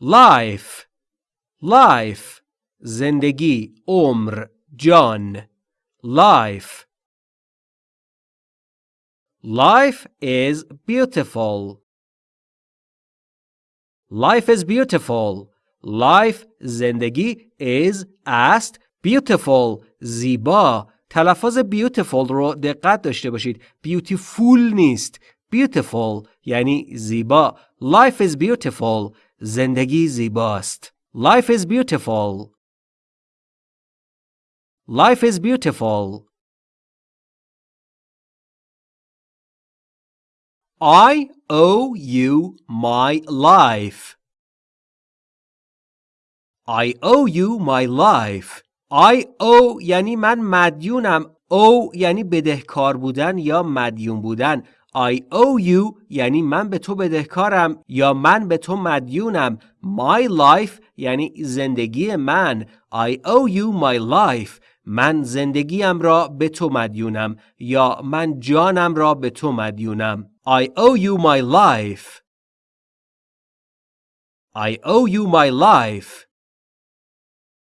life life زندگی عمر جان life life is beautiful life is beautiful life زندگی is است beautiful زیبا تلفظ beautiful رو دقت داشته باشید beautiful نیست beautiful یعنی زیبا life is beautiful زندگی زیباست life is beautiful life is beautiful I owe you my life I owe you my life I owe یعنی من مدیونم او یعنی بدهکار بودن یا مدیون بودن I owe you یعنی من به تو بدهکارم یا من به تو مدیونم. My life یعنی زندگی من. I owe you my life. من زندگیم را به تو مدیونم یا من جانم را به تو مدیونم. I owe you my life. I owe you my life.